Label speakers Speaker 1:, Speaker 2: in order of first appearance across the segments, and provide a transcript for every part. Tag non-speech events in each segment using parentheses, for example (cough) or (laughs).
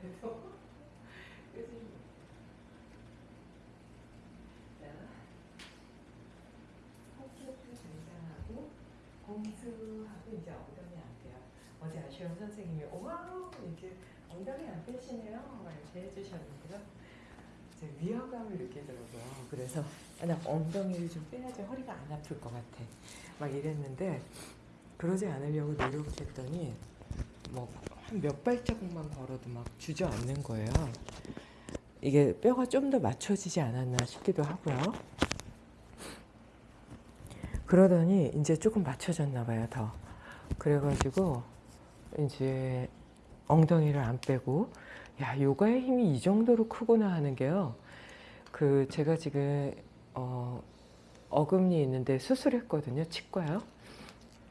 Speaker 1: 그래서 공수하고 이제 엉덩이 안 빼요. 어제 아시험 선생님이 wow 이제 엉덩이 안 빼시네요 막 이렇게 해주셨는데요. 이제 위화감을 느끼더라고요. 그래서 아, 나 엉덩이를 좀 빼야지 허리가 안 아플 것 같아. 막 이랬는데 그러지 않으려고 노력했더니 뭐 한 몇 발자국만 걸어도 막 주저앉는 거예요. 이게 뼈가 좀 더 맞춰지지 않았나 싶기도 하고요. 그러더니 이제 조금 맞춰졌나 봐요, 더. 그래가지고 이제 엉덩이를 안 빼고 야, 요가의 힘이 이 정도로 크구나 하는 게요. 그 제가 지금 어 어금니 있는데 수술했거든요. 치과요.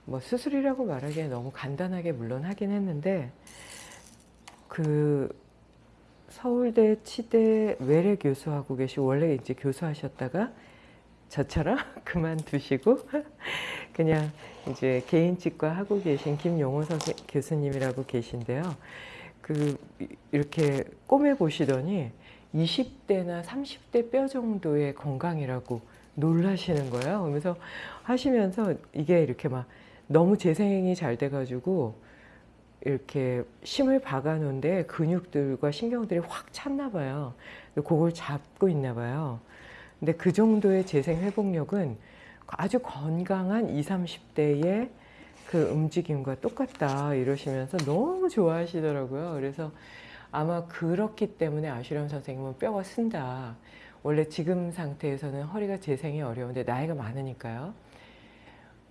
Speaker 1: 뭐 수술이라고 말하기에 너무 간단하게 물론 하긴 했는데 그 서울대 치대 외래 교수하고 계시 원래 이제 교수하셨다가 저처럼 (laughs) 그만두시고 (laughs) 그냥 이제 개인 치과 하고 계신 김용호 선생 교수님이라고 계신데요. 그 이렇게 꼬매 보시더니 20대나 30대 뼈 정도의 건강이라고 놀라시는 거예요. 그러면서 하시면서 이게 이렇게 막 너무 재생이 잘 돼가지고 이렇게 심을 박아 놓은데 근육들과 신경들이 확 찼나 봐요. 그걸 잡고 있나 봐요. 근데 그 정도의 재생 회복력은 아주 건강한 20, 30대의 그 움직임과 똑같다 이러시면서 너무 좋아하시더라고요. 그래서 아마 그렇기 때문에 아슈람 선생님은 뼈가 쓴다. 원래 지금 상태에서는 허리가 재생이 어려운데 나이가 많으니까요.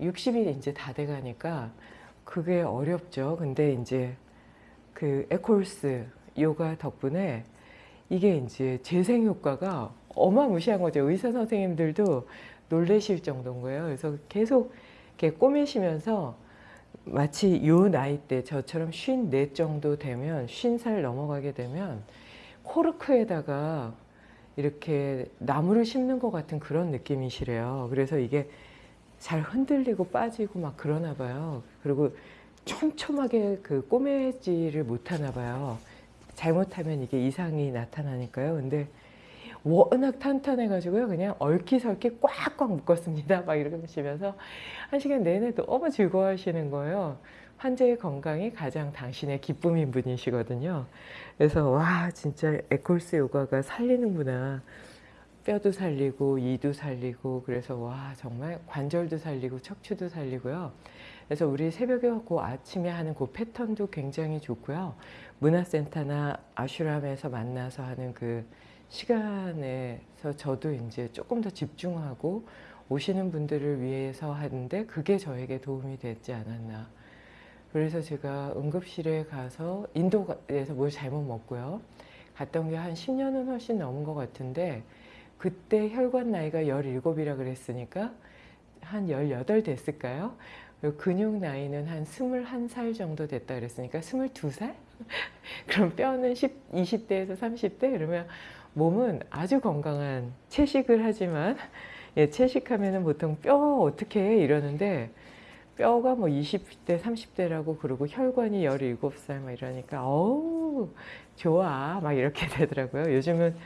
Speaker 1: 60이 이제 다 돼가니까 그게 어렵죠. 근데 이제 그 에콜스 요가 덕분에 이게 이제 재생 효과가 어마무시한 거죠. 의사 선생님들도 놀라실 정도인 거예요. 그래서 계속 이렇게 꼬매시면서 마치 요 나이 때 저처럼 쉰네 정도 되면 쉰살 넘어가게 되면 코르크에다가 이렇게 나무를 심는 것 같은 그런 느낌이시래요. 그래서 이게 잘 흔들리고 빠지고 막 그러나 봐요. 그리고 촘촘하게 그 꼬매지를 못하나 봐요. 잘못하면 이게 이상이 나타나니까요. 근데 워낙 탄탄해가지고요. 그냥 얼키설키 꽉꽉 묶었습니다. 막 이러시면서 한 시간 내내 너무 즐거워하시는 거예요. 환자의 건강이 가장 당신의 기쁨인 분이시거든요. 그래서 와 진짜 에콜스 요가가 살리는구나. 뼈도 살리고 이도 살리고 그래서 와 정말 관절도 살리고 척추도 살리고요. 그래서 우리 새벽에 그 아침에 하는 그 패턴도 굉장히 좋고요. 문화센터나 아슈람에서 만나서 하는 그 시간에서 저도 이제 조금 더 집중하고 오시는 분들을 위해서 하는데 그게 저에게 도움이 됐지 않았나. 그래서 제가 응급실에 가서 인도에서 뭘 잘못 먹고요. 갔던 게 한 10년은 훨씬 넘은 것 같은데 그때 혈관 나이가 17이라 그랬으니까 한 18 됐을까요? 근육 나이는 한 21살 정도 됐다 그랬으니까 22살? (laughs) 그럼 뼈는 10, 20대에서 30대? 그러면 몸은 아주 건강한 채식을 하지만 예, 채식하면 보통 뼈 어떻게 해? 이러는데 뼈가 뭐 20대 30대라고 그러고 혈관이 17살 막 이러니까 어우 좋아 막 이렇게 (laughs) 되더라고요 요즘은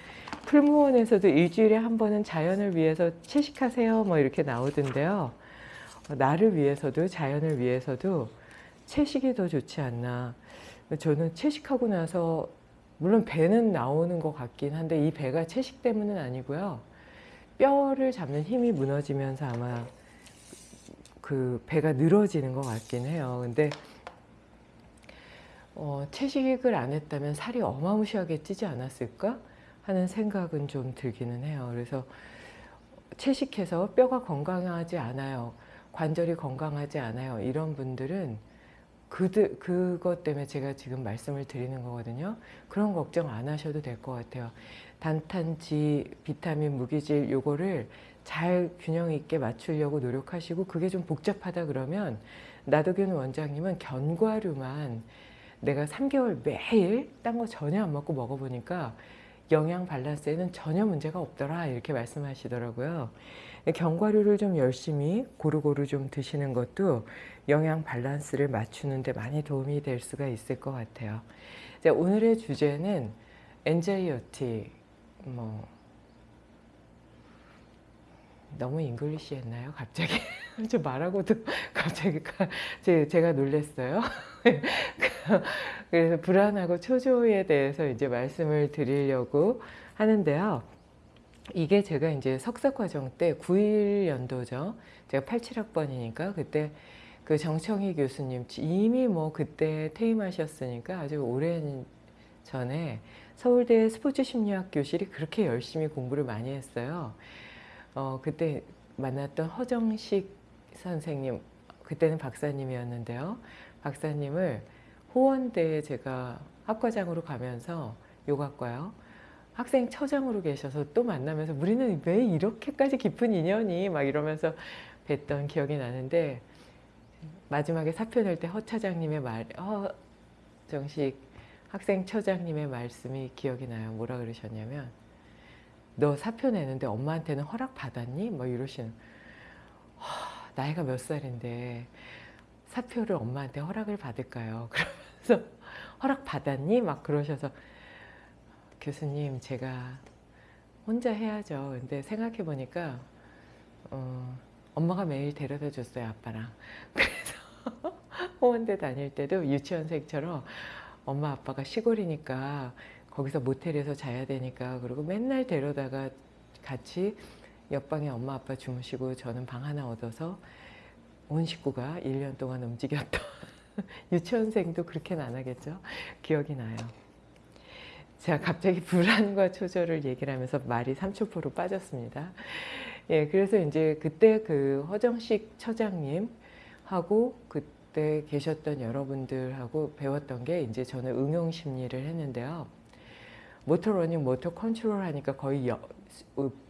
Speaker 1: 풀무원에서도 일주일에 한 번은 자연을 위해서 채식하세요 뭐 이렇게 나오던데요. 나를 위해서도 자연을 위해서도 채식이 더 좋지 않나. 저는 채식하고 나서 물론 배는 나오는 것 같긴 한데 이 배가 채식 때문은 아니고요. 뼈를 잡는 힘이 무너지면서 아마 그 배가 늘어지는 것 같긴 해요. 근데 어, 채식을 안 했다면 살이 어마무시하게 찌지 않았을까 하는 생각은 좀 들기는 해요. 그래서 채식해서 뼈가 건강하지 않아요. 관절이 건강하지 않아요. 이런 분들은 그들, 그것 때문에 제가 지금 말씀을 드리는 거거든요. 그런 걱정 안 하셔도 될 것 같아요. 단탄지, 비타민, 무기질 요거를 잘 균형 있게 맞추려고 노력하시고 그게 좀 복잡하다 그러면 나도균 원장님은 견과류만 내가 3개월 매일 딴 거 전혀 안 먹고 먹어보니까 영양 밸런스에는 전혀 문제가 없더라 이렇게 말씀하시더라고요. 견과류를 좀 열심히 고루고루 좀 드시는 것도 영양 밸런스를 맞추는 데 많이 도움이 될 수가 있을 것 같아요. 자, 오늘의 주제는 anxiety 뭐 너무 English 했나요? 갑자기 (laughs) 좀 말하고도 갑자기 제, 제가 놀랐어요. (laughs) 그래서 불안하고 초조에 대해서 이제 말씀을 드리려고 하는데요. 이게 제가 이제 석사 과정 때 91 연도죠. 제가 87학번이니까 그때 그 정청희 교수님 이미 뭐 그때 퇴임하셨으니까 아주 오랜 전에 서울대 스포츠 심리학 교실이 그렇게 열심히 공부를 많이 했어요. 어, 그때 만났던 허정식 선생님, 그때는 박사님이었는데요. 박사님을 호원대에 제가 학과장으로 가면서 요학과요. 학생 처장으로 계셔서 또 만나면서 우리는 왜 이렇게까지 깊은 인연이 막 이러면서 뵀던 기억이 나는데 마지막에 사표 낼 때 허 차장님의 말, 허 정식 학생 처장님의 말씀이 기억이 나요. 뭐라 그러셨냐면 너 사표 내는데 엄마한테는 허락 받았니? 뭐 이러시는 하, 나이가 몇 살인데 사표를 엄마한테 허락을 받을까요? 그 러면서 허락 받았니? 막 그러셔서 교수님 제가 혼자 해야죠. 근데 생각해 보니까 어, 엄마가 매일 데려다 줬어요 아빠랑. (laughs) 그래서 호원대 다닐 때도 유치원생처럼 엄마 아빠가 시골이니까 거기서 모텔에서 자야 되니까 그리고 맨날 데려다가 같이 옆방에 엄마 아빠 주무시고 저는 방 하나 얻어서 온 식구가 1년 동안 움직였던 (laughs) 유치원생도 그렇게는 안 하겠죠. 기억이 나요. 제가 갑자기 불안과 초조를 얘기를 하면서 말이 삼천포로 빠졌습니다. 예, 그래서 이제 그때 그 허정식 처장님 하고 그때 계셨던 여러분들하고 배웠던 게 이제 저는 응용 심리를 했는데요. motor learning, motor control 하니까 거의 여,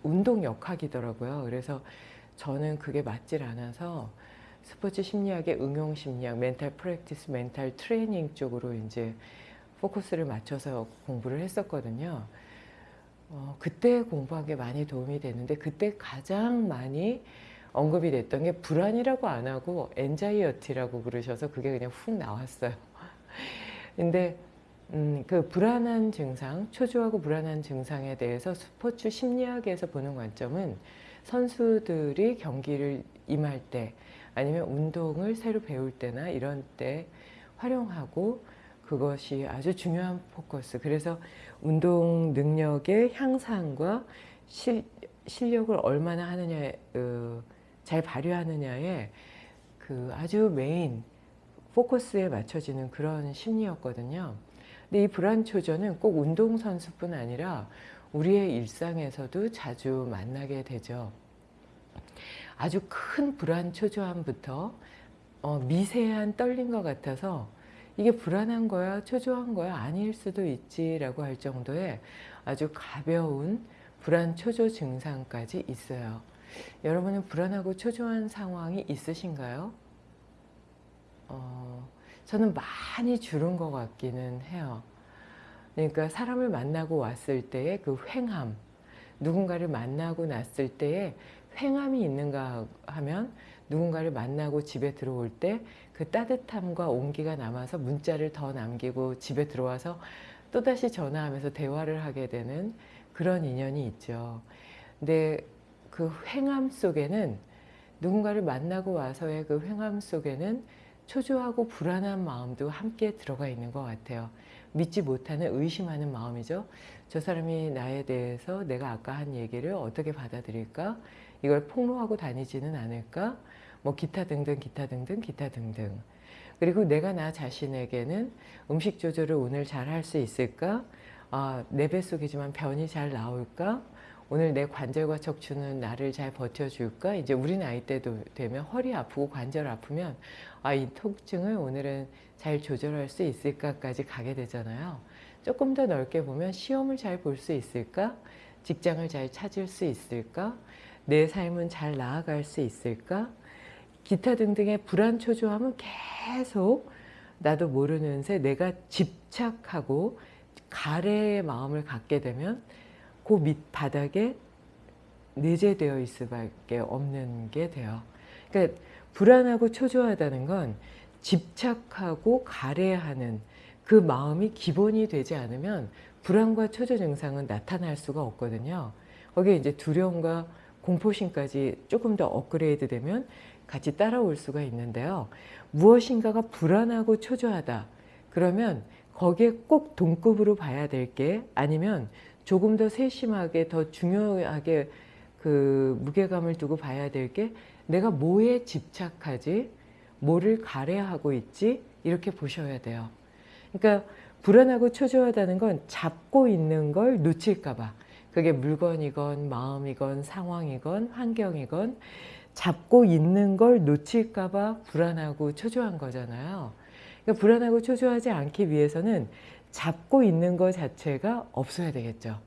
Speaker 1: 운동 역학이더라고요. 그래서 저는 그게 맞질 않아서 스포츠 심리학의 응용 심리학, mental practice, mental training 쪽으로 이제 포커스를 맞춰서 공부를 했었거든요. 어, 그때 공부한 게 많이 도움이 됐는데 그때 가장 많이 언급이 됐던 게 불안이라고 안 하고 anxiety라고 그러셔서 그게 그냥 훅 나왔어요. (laughs) 근데 음, 그 불안한 증상, 초조하고 불안한 증상에 대해서 스포츠 심리학에서 보는 관점은 선수들이 경기를 임할 때 아니면 운동을 새로 배울 때나 이런 때 활용하고 그것이 아주 중요한 포커스. 그래서 운동 능력의 향상과 실, 실력을 얼마나 하느냐에, 어, 잘 발휘하느냐에 그 아주 메인 포커스에 맞춰지는 그런 심리였거든요. 근데 이 불안초조는 꼭 운동선수뿐 아니라 우리의 일상에서도 자주 만나게 되죠. 아주 큰 불안 초조함부터 어, 미세한 떨린 것 같아서 이게 불안한 거야 초조한 거야 아닐 수도 있지 라고 할 정도의 아주 가벼운 불안 초조 증상까지 있어요. 여러분은 불안하고 초조한 상황이 있으신가요? 어, 저는 많이 줄은 것 같기는 해요. 그러니까 사람을 만나고 왔을 때의 그 횡함, 누군가를 만나고 났을 때의 횡함이 있는가 하면 누군가를 만나고 집에 들어올 때 그 따뜻함과 온기가 남아서 문자를 더 남기고 집에 들어와서 또다시 전화하면서 대화를 하게 되는 그런 인연이 있죠. 근데 그 횡함 속에는 누군가를 만나고 와서의 그 횡함 속에는 초조하고 불안한 마음도 함께 들어가 있는 것 같아요. 믿지 못하는 의심하는 마음이죠. 저 사람이 나에 대해서 내가 아까 한 얘기를 어떻게 받아들일까? 이걸 폭로하고 다니지는 않을까? 뭐 기타 등등 기타 등등 기타 등등 그리고 내가 나 자신에게는 음식 조절을 오늘 잘 할 수 있을까? 아, 내 뱃속이지만 변이 잘 나올까? 오늘 내 관절과 척추는 나를 잘 버텨줄까? 이제 우리 나이 때도 되면 허리 아프고 관절 아프면 아, 이 통증을 오늘은 잘 조절할 수 있을까까지 가게 되잖아요. 조금 더 넓게 보면 시험을 잘 볼 수 있을까? 직장을 잘 찾을 수 있을까? 내 삶은 잘 나아갈 수 있을까? 기타 등등의 불안 초조함은 계속 나도 모르는 새 내가 집착하고 가래의 마음을 갖게 되면 그 밑바닥에 내재되어 있을 수밖에 없는 게 돼요. 그러니까 불안하고 초조하다는 건 집착하고 가래하는 그 마음이 기본이 되지 않으면 불안과 초조 증상은 나타날 수가 없거든요. 거기에 이제 두려움과 공포심까지 조금 더 업그레이드 되면 같이 따라올 수가 있는데요. 무엇인가가 불안하고 초조하다. 그러면 거기에 꼭 동급으로 봐야 될 게 아니면 조금 더 세심하게 더 중요하게 그 무게감을 두고 봐야 될 게 내가 뭐에 집착하지 뭐를 가래하고 있지 이렇게 보셔야 돼요. 그러니까 불안하고 초조하다는 건 잡고 있는 걸 놓칠까 봐 그게 물건이건 마음이건 상황이건 환경이건 잡고 있는 걸 놓칠까 봐 불안하고 초조한 거잖아요. 그러니까 불안하고 초조하지 않기 위해서는 잡고 있는 것 자체가 없어야 되겠죠.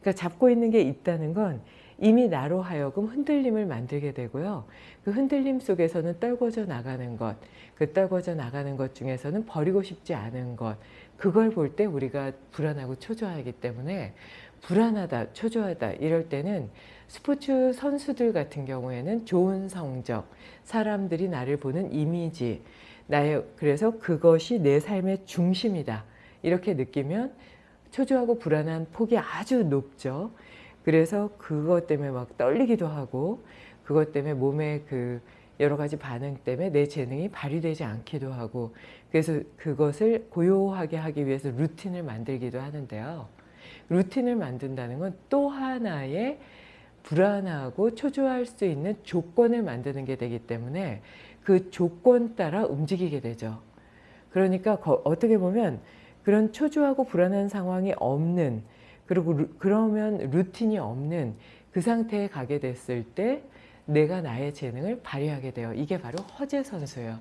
Speaker 1: 그러니까 잡고 있는 게 있다는 건 이미 나로 하여금 흔들림을 만들게 되고요. 그 흔들림 속에서는 떨궈져 나가는 것, 그 떨궈져 나가는 것 중에서는 버리고 싶지 않은 것, 그걸 볼 때 우리가 불안하고 초조하기 때문에 불안하다, 초조하다 이럴 때는 스포츠 선수들 같은 경우에는 좋은 성적, 사람들이 나를 보는 이미지, 나의 그래서 그것이 내 삶의 중심이다. 이렇게 느끼면 초조하고 불안한 폭이 아주 높죠. 그래서 그것 때문에 막 떨리기도 하고 그것 때문에 몸에 그 여러 가지 반응 때문에 내 재능이 발휘되지 않기도 하고 그래서 그것을 고요하게 하기 위해서 루틴을 만들기도 하는데요. 루틴을 만든다는 건 또 하나의 불안하고 초조할 수 있는 조건을 만드는 게 되기 때문에 그 조건 따라 움직이게 되죠. 그러니까 어떻게 보면 그런 초조하고 불안한 상황이 없는 그리고 루, 그러면 루틴이 없는 그 상태에 가게 됐을 때 내가 나의 재능을 발휘하게 돼요. 이게 바로 허재 선수예요.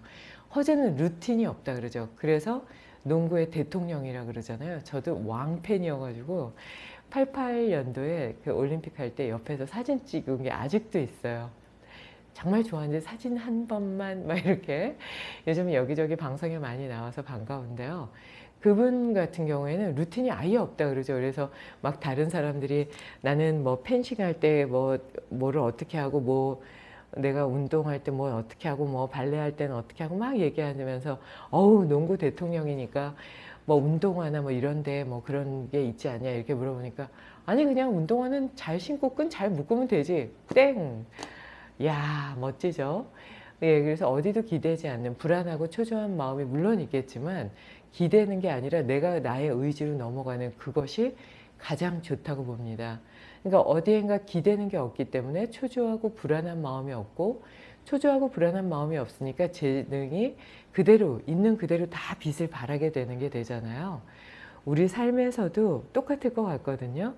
Speaker 1: 허재는 루틴이 없다 그러죠. 그래서 농구의 대통령이라 그러잖아요. 저도 왕팬이어가지고 88년도에 그 올림픽 할 때 옆에서 사진 찍은 게 아직도 있어요. 정말 좋아하는데 사진 한 번만 막 이렇게 요즘 여기저기 방송에 많이 나와서 반가운데요. 그분 같은 경우에는 루틴이 아예 없다 그러죠. 그래서 막 다른 사람들이 나는 뭐 펜싱 할 때 뭐 뭐를 어떻게 하고 뭐 내가 운동할 때 뭐 어떻게 하고 뭐 발레 할 때는 어떻게 하고 막 얘기하면서 어우 농구 대통령이니까 뭐 운동화나 뭐 이런데 뭐 그런 게 있지 않냐 이렇게 물어보니까 아니 그냥 운동화는 잘 신고 끈 잘 묶으면 되지 땡. 야 멋지죠. 예, 그래서 어디도 기대지 않는 불안하고 초조한 마음이 물론 있겠지만 기대는 게 아니라 내가 나의 의지로 넘어가는 그것이 가장 좋다고 봅니다. 그러니까 어디엔가 기대는 게 없기 때문에 초조하고 불안한 마음이 없고 초조하고 불안한 마음이 없으니까 재능이 그대로 있는 그대로 다 빛을 발하게 되는 게 되잖아요. 우리 삶에서도 똑같을 것 같거든요.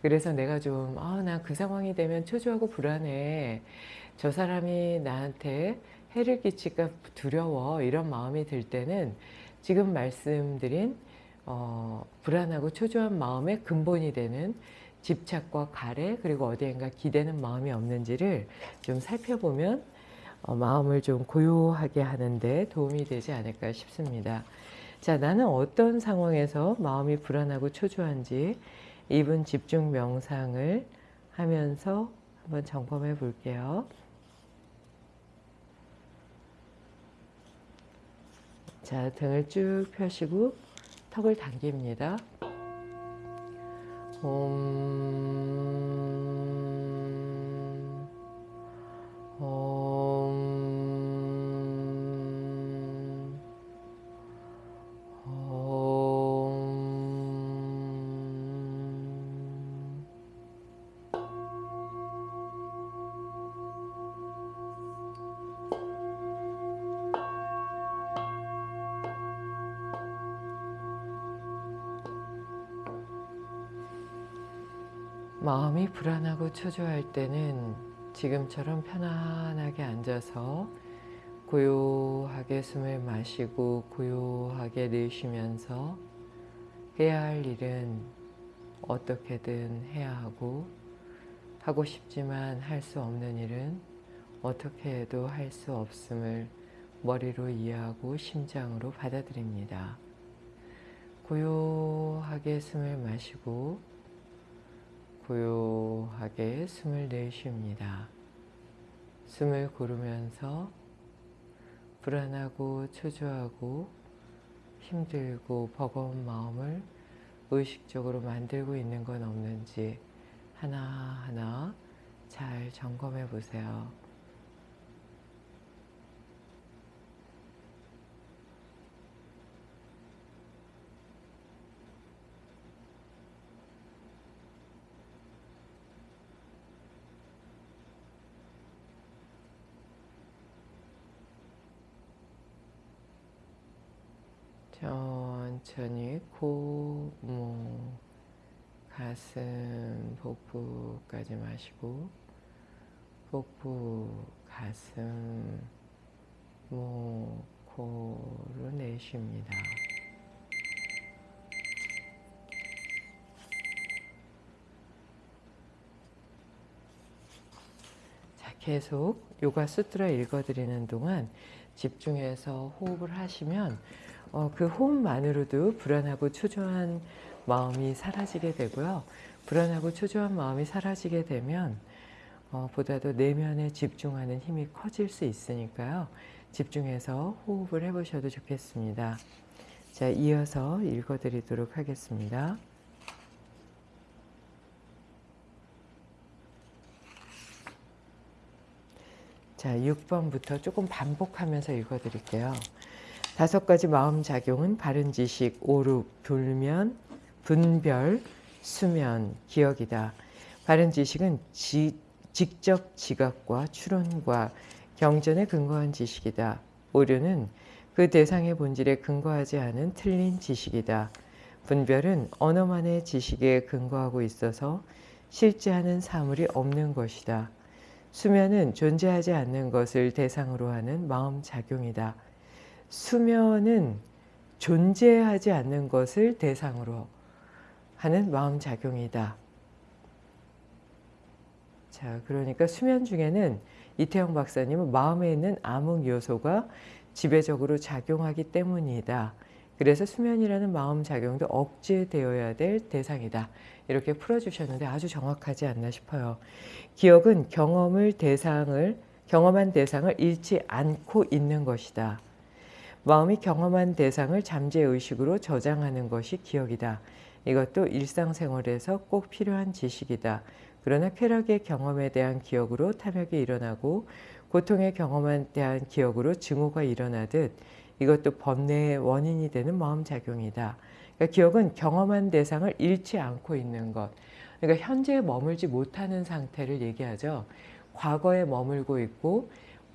Speaker 1: 그래서 내가 좀, 아, 나 그 상황이 되면 초조하고 불안해. 저 사람이 나한테 해를 끼칠까 두려워. 이런 마음이 들 때는 지금 말씀드린 어, 불안하고 초조한 마음의 근본이 되는 집착과 가래 그리고 어디엔가 기대는 마음이 없는지를 좀 살펴보면 어, 마음을 좀 고요하게 하는데 도움이 되지 않을까 싶습니다. 자, 나는 어떤 상황에서 마음이 불안하고 초조한지 2분 집중 명상을 하면서 한번 점검해 볼게요. 자, 등을 쭉 펴시고 턱을 당깁니다. 옴, 마음이 불안하고 초조할 때는 지금처럼 편안하게 앉아서 고요하게 숨을 마시고 고요하게 내쉬면서 해야 할 일은 어떻게든 해야 하고 하고 싶지만 할 수 없는 일은 어떻게 해도 할 수 없음을 머리로 이해하고 심장으로 받아들입니다. 고요하게 숨을 마시고 고요하게 숨을 내쉽니다. 숨을 고르면서 불안하고 초조하고 힘들고 버거운 마음을 의식적으로 만들고 있는 건 없는지 하나하나 잘 점검해 보세요. 천천히 코, 목, 가슴, 복부까지 마시고 복부, 가슴, 목, 코로 내쉽니다. 자, 계속 요가 수트라 읽어드리는 동안 집중해서 호흡을 하시면 어, 그 호흡만으로도 불안하고 초조한 마음이 사라지게 되고요. 불안하고 초조한 마음이 사라지게 되면 어, 보다도 내면에 집중하는 힘이 커질 수 있으니까요. 집중해서 호흡을 해보셔도 좋겠습니다. 자, 이어서 읽어드리도록 하겠습니다. 자, 6번부터 조금 반복하면서 읽어드릴게요. 다섯 가지 마음 작용은 바른 지식, 오륙, 불면, 분별, 수면, 기억이다. 바른 지식은 지, 직접 지각과 추론과 경전에 근거한 지식이다. 오류는 그 대상의 본질에 근거하지 않은 틀린 지식이다. 분별은 언어만의 지식에 근거하고 있어서 실제하는 사물이 없는 것이다. 수면은 존재하지 않는 것을 대상으로 하는 마음작용이다. 수면은 존재하지 않는 것을 대상으로 하는 마음작용이다. 자, 그러니까 수면 중에는 이태영 박사님은 마음에 있는 암흑 요소가 지배적으로 작용하기 때문이다. 그래서 수면이라는 마음작용도 억제되어야 될 대상이다. 이렇게 풀어주셨는데 아주 정확하지 않나 싶어요. 기억은 경험을 대상을 경험한 대상을 잃지 않고 있는 것이다. 마음이 경험한 대상을 잠재의식으로 저장하는 것이 기억이다. 이것도 일상생활에서 꼭 필요한 지식이다. 그러나 쾌락의 경험에 대한 기억으로 탐욕이 일어나고 고통의 경험에 대한 기억으로 증오가 일어나듯 이것도 번뇌의 원인이 되는 마음작용이다. 그러니까 기억은 경험한 대상을 잃지 않고 있는 것. 그러니까 현재에 머물지 못하는 상태를 얘기하죠. 과거에 머물고 있고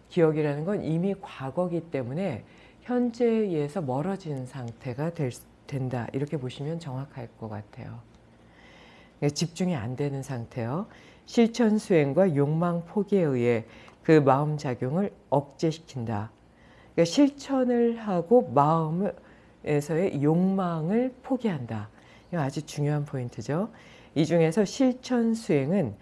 Speaker 1: 기억이라는 건 이미 과거기 때문에 현재에서 멀어진 상태가 될, 된다. 이렇게 보시면 정확할 것 같아요. 그러니까 집중이 안 되는 상태요. 실천 수행과 욕망 포기에 의해 그 마음 작용을 억제시킨다. 그러니까 실천을 하고 마음에서의 욕망을 포기한다. 아주 중요한 포인트죠. 이 중에서 실천 수행은